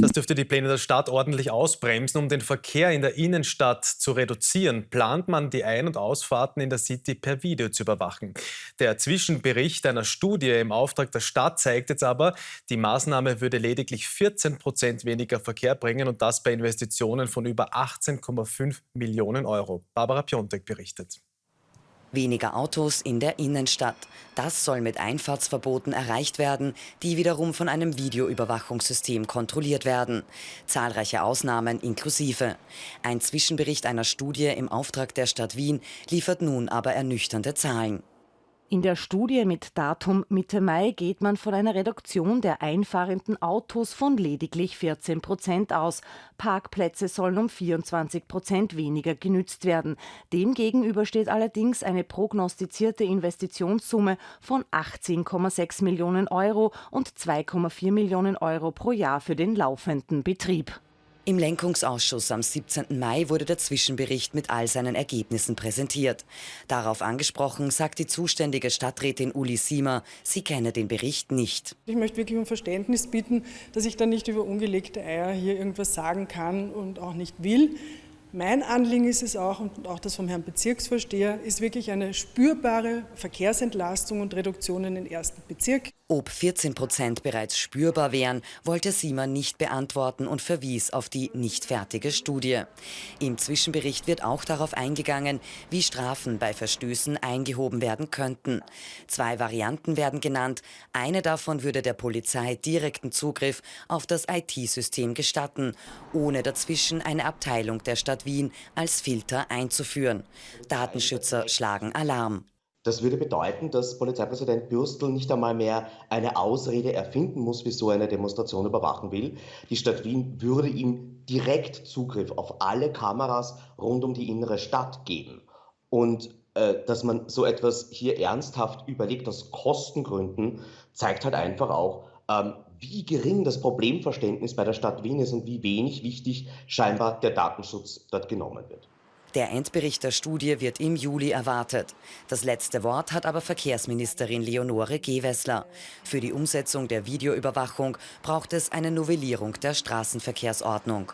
Das dürfte die Pläne der Stadt ordentlich ausbremsen. Um den Verkehr in der Innenstadt zu reduzieren, plant man die Ein- und Ausfahrten in der City per Video zu überwachen. Der Zwischenbericht einer Studie im Auftrag der Stadt zeigt jetzt aber, die Maßnahme würde lediglich 14 Prozent weniger Verkehr bringen und das bei Investitionen von über 18,5 Millionen Euro. Barbara Piontek berichtet. Weniger Autos in der Innenstadt. Das soll mit Einfahrtsverboten erreicht werden, die wiederum von einem Videoüberwachungssystem kontrolliert werden. Zahlreiche Ausnahmen inklusive. Ein Zwischenbericht einer Studie im Auftrag der Stadt Wien liefert nun aber ernüchternde Zahlen. In der Studie mit Datum Mitte Mai geht man von einer Reduktion der einfahrenden Autos von lediglich 14 Prozent aus. Parkplätze sollen um 24 Prozent weniger genützt werden. Demgegenüber steht allerdings eine prognostizierte Investitionssumme von 18,6 Millionen Euro und 2,4 Millionen Euro pro Jahr für den laufenden Betrieb. Im Lenkungsausschuss am 17. Mai wurde der Zwischenbericht mit all seinen Ergebnissen präsentiert. Darauf angesprochen sagt die zuständige Stadträtin Uli Siemer, sie kenne den Bericht nicht. Ich möchte wirklich um Verständnis bitten, dass ich da nicht über ungelegte Eier hier irgendwas sagen kann und auch nicht will. Mein Anliegen ist es auch, und auch das vom Herrn Bezirksvorsteher, ist wirklich eine spürbare Verkehrsentlastung und Reduktion in den ersten Bezirk. Ob 14 Prozent bereits spürbar wären, wollte Siemann nicht beantworten und verwies auf die nicht fertige Studie. Im Zwischenbericht wird auch darauf eingegangen, wie Strafen bei Verstößen eingehoben werden könnten. Zwei Varianten werden genannt. Eine davon würde der Polizei direkten Zugriff auf das IT-System gestatten, ohne dazwischen eine Abteilung der Stadt Wien als Filter einzuführen. Datenschützer schlagen Alarm. Das würde bedeuten, dass Polizeipräsident Bürstl nicht einmal mehr eine Ausrede erfinden muss, wieso er eine Demonstration überwachen will. Die Stadt Wien würde ihm direkt Zugriff auf alle Kameras rund um die innere Stadt geben. Und äh, dass man so etwas hier ernsthaft überlegt aus Kostengründen, zeigt halt einfach auch, ähm, wie gering das Problemverständnis bei der Stadt Wien ist und wie wenig wichtig scheinbar der Datenschutz dort genommen wird. Der Endbericht der Studie wird im Juli erwartet. Das letzte Wort hat aber Verkehrsministerin Leonore Gewessler. Für die Umsetzung der Videoüberwachung braucht es eine Novellierung der Straßenverkehrsordnung.